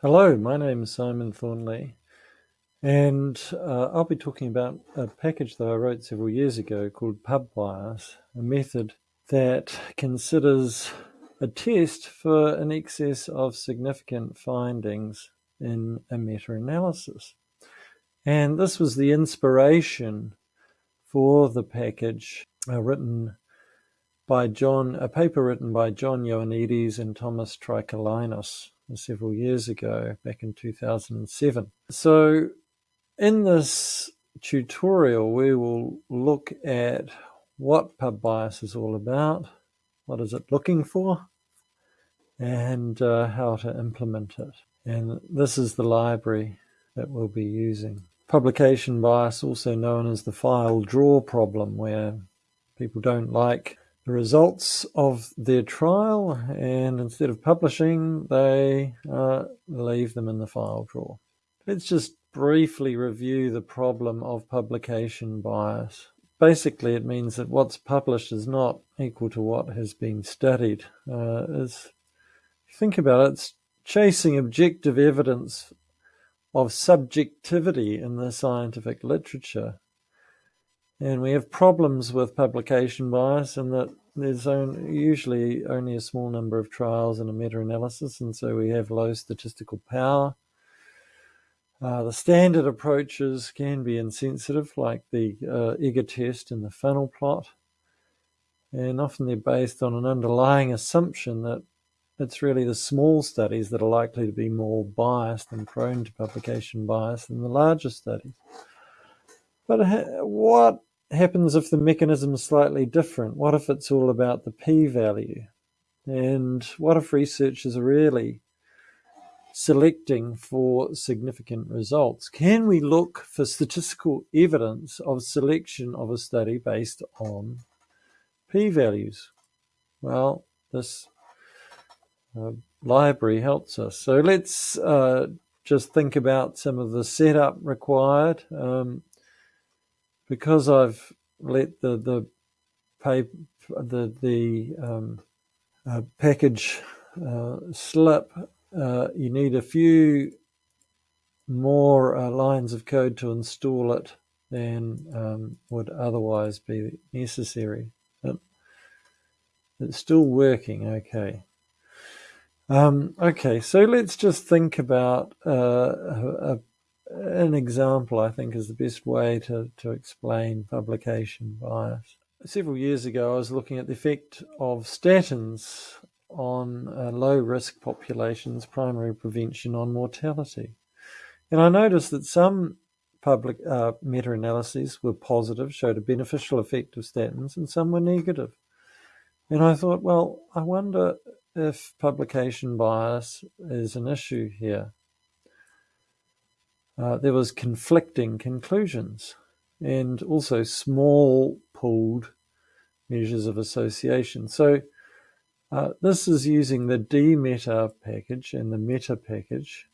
Hello, my name is Simon Thornley, and uh, I'll be talking about a package that I wrote several years ago called PubBias, a method that considers a test for an excess of significant findings in a meta-analysis. And this was the inspiration for the package uh, written by John, a paper written by John Ioannidis and Thomas Trikalinos several years ago, back in 2007. So in this tutorial, we will look at what pub bias is all about, what is it looking for, and uh, how to implement it. And this is the library that we'll be using. Publication bias, also known as the file draw problem, where people don't like the results of their trial and instead of publishing, they uh, leave them in the file drawer. Let's just briefly review the problem of publication bias. Basically, it means that what's published is not equal to what has been studied. Uh, is, think about it, it's chasing objective evidence of subjectivity in the scientific literature. And we have problems with publication bias in that there's only, usually only a small number of trials in a meta-analysis, and so we have low statistical power. Uh, the standard approaches can be insensitive, like the uh, test and the funnel plot, and often they're based on an underlying assumption that it's really the small studies that are likely to be more biased and prone to publication bias than the larger studies. But what happens if the mechanism is slightly different? What if it's all about the p-value? And what if researchers are really selecting for significant results? Can we look for statistical evidence of selection of a study based on p-values? Well, this uh, library helps us. So let's uh, just think about some of the setup required. Um, because I've let the the the the um, uh, package uh, slip, uh, you need a few more uh, lines of code to install it than um, would otherwise be necessary. But it's still working okay. Um, okay, so let's just think about uh, a, an example, I think, is the best way to, to explain publication bias. Several years ago, I was looking at the effect of statins on uh, low risk populations, primary prevention on mortality. And I noticed that some public uh, meta analyses were positive, showed a beneficial effect of statins, and some were negative. And I thought, well, I wonder if publication bias is an issue here there was conflicting conclusions and also small pooled measures of association. So uh, this is using the rmeta package and the meta package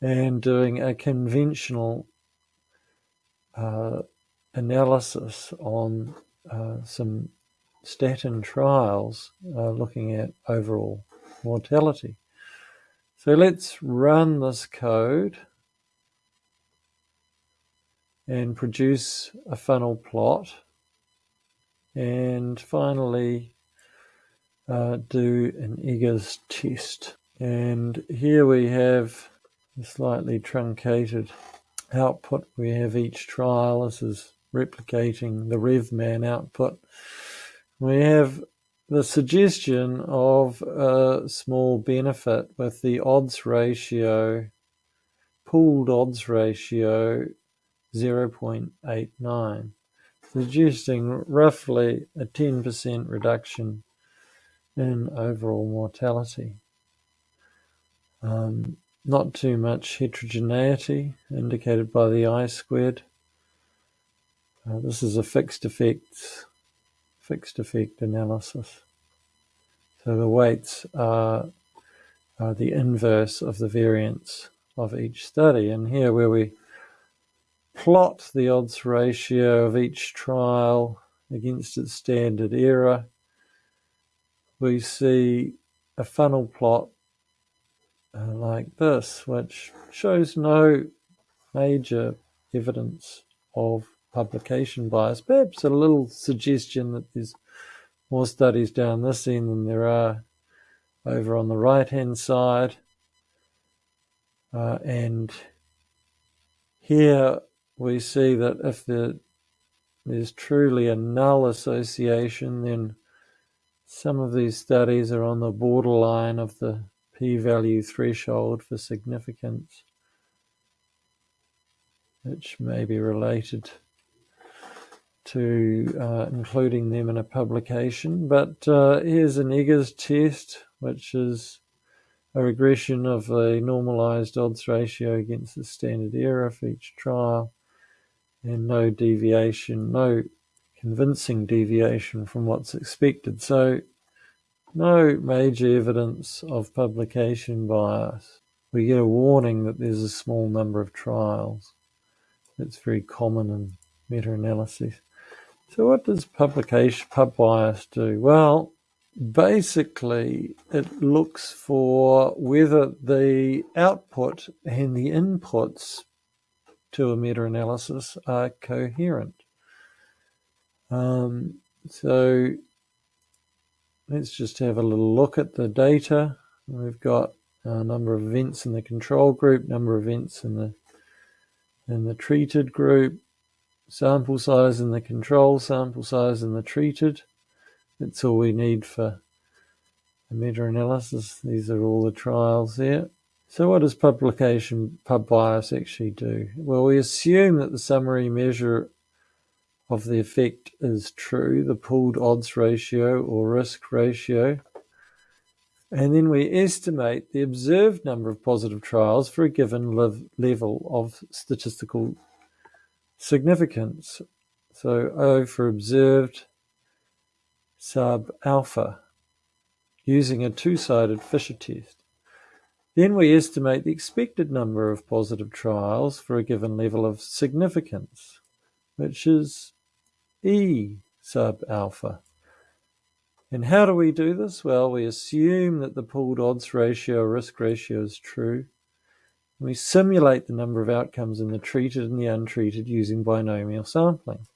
and doing a conventional uh, analysis on uh, some statin trials uh, looking at overall mortality. So let's run this code and produce a funnel plot and finally uh, do an Eggers test. And here we have a slightly truncated output. We have each trial. This is replicating the RevMan output. We have the suggestion of a small benefit with the odds ratio, pooled odds ratio 0.89, suggesting roughly a 10% reduction in overall mortality. Um, not too much heterogeneity indicated by the I squared. Uh, this is a fixed effect, fixed effect analysis. So the weights are, are the inverse of the variance of each study. And here where we plot the odds ratio of each trial against its standard error, we see a funnel plot uh, like this, which shows no major evidence of publication bias. Perhaps a little suggestion that there's more studies down this end than there are over on the right hand side. Uh, and here we see that if the, there's truly a null association, then some of these studies are on the borderline of the p-value threshold for significance, which may be related to uh, including them in a publication. But uh, here's an Eggers test, which is a regression of a normalized odds ratio against the standard error for each trial, and no deviation, no convincing deviation from what's expected. So no major evidence of publication bias. We get a warning that there's a small number of trials. It's very common in meta-analyses. So what does publication pub bias do? Well, basically it looks for whether the output and the inputs to a meta-analysis are coherent. Um, so let's just have a little look at the data. We've got a number of events in the control group, number of events in the in the treated group, sample size in the control, sample size in the treated. That's all we need for a meta-analysis. These are all the trials there. So what does publication pub bias actually do? Well, we assume that the summary measure of the effect is true, the pooled odds ratio or risk ratio. And then we estimate the observed number of positive trials for a given level of statistical significance. So O for observed sub alpha using a two-sided Fisher test. Then we estimate the expected number of positive trials for a given level of significance, which is E sub alpha. And how do we do this? Well, we assume that the pooled odds ratio risk ratio is true. We simulate the number of outcomes in the treated and the untreated using binomial sampling.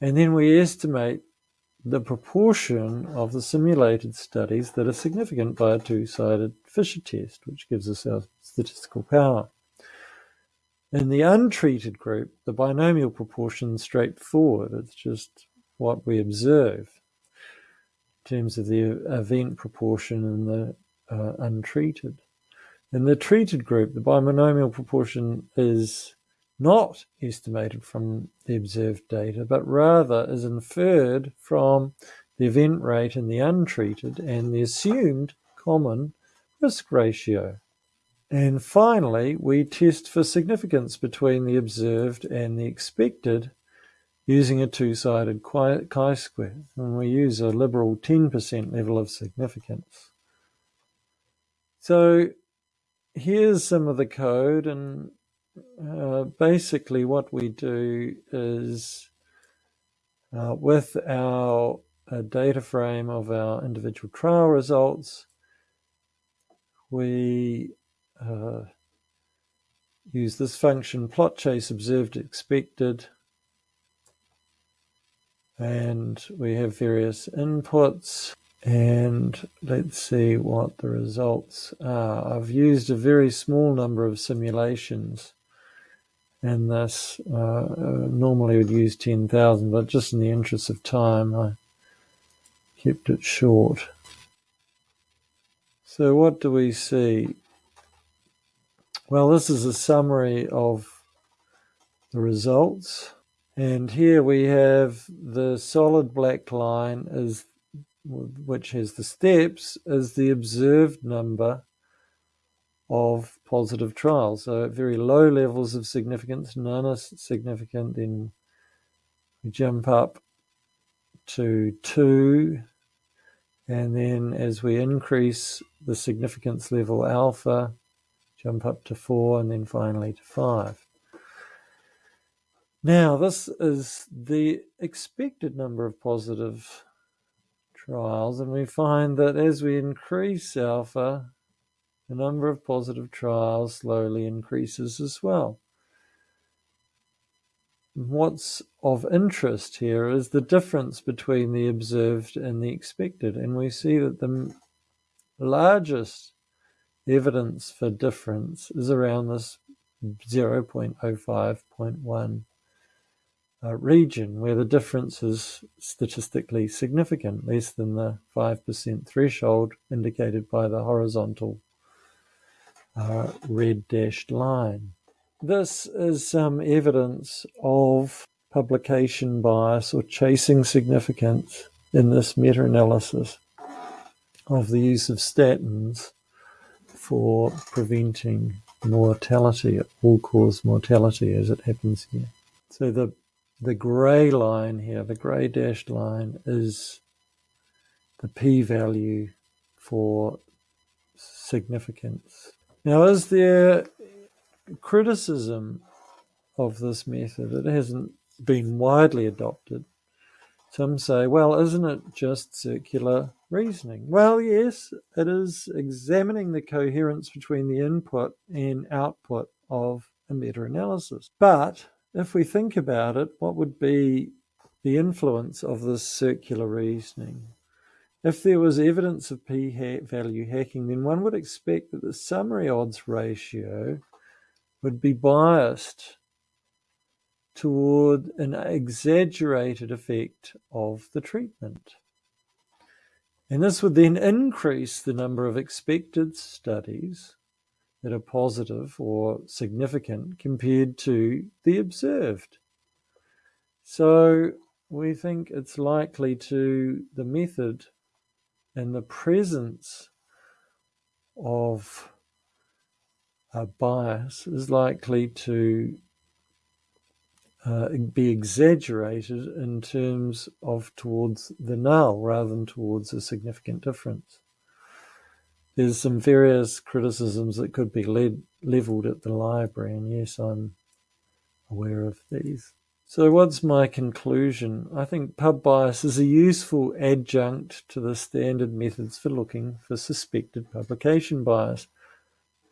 And then we estimate the proportion of the simulated studies that are significant by a two-sided Fisher test, which gives us our statistical power. In the untreated group, the binomial proportion is straightforward. It's just what we observe in terms of the event proportion in the uh, untreated. In the treated group, the binomial proportion is not estimated from the observed data, but rather is inferred from the event rate in the untreated and the assumed common risk ratio. And finally, we test for significance between the observed and the expected using a two-sided chi-square. And we use a liberal 10% level of significance. So here's some of the code and uh, basically what we do is uh, with our uh, data frame of our individual trial results, we uh, use this function plot chase observed expected and we have various inputs and let's see what the results are. I've used a very small number of simulations and this uh, normally would use 10,000 but just in the interest of time I kept it short. So what do we see? Well this is a summary of the results and here we have the solid black line is which has the steps, is the observed number of positive trials. So at very low levels of significance, none is significant, then we jump up to two, and then as we increase the significance level alpha, jump up to four, and then finally to five. Now, this is the expected number of positive trials, and we find that as we increase alpha, the number of positive trials slowly increases as well. What's of interest here is the difference between the observed and the expected, and we see that the largest evidence for difference is around this 0.05.1 uh, region where the difference is statistically significant, less than the 5% threshold indicated by the horizontal uh, red dashed line. This is some evidence of publication bias or chasing significance in this meta analysis of the use of statins for preventing mortality, all cause mortality as it happens here. So the the grey line here, the grey dashed line, is the p-value for significance. Now, is there criticism of this method? It hasn't been widely adopted. Some say, well, isn't it just circular reasoning? Well, yes, it is examining the coherence between the input and output of a meta analysis. But if we think about it, what would be the influence of this circular reasoning? If there was evidence of p-value hacking, then one would expect that the summary odds ratio would be biased toward an exaggerated effect of the treatment. And this would then increase the number of expected studies that are positive or significant compared to the observed. So we think it's likely to the method and the presence of a bias is likely to uh, be exaggerated in terms of towards the null rather than towards a significant difference there's some various criticisms that could be led, leveled at the library, and yes, I'm aware of these. So, what's my conclusion? I think pub bias is a useful adjunct to the standard methods for looking for suspected publication bias,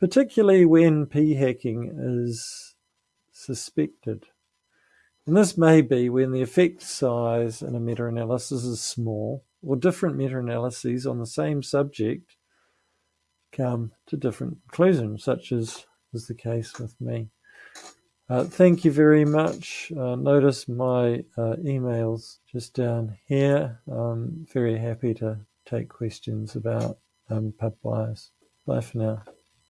particularly when p hacking is suspected. And this may be when the effect size in a meta analysis is small, or different meta analyses on the same subject come to different conclusions, such as was the case with me. Uh, thank you very much. Uh, notice my uh, emails just down here. I'm very happy to take questions about um, pub bias. Bye for now.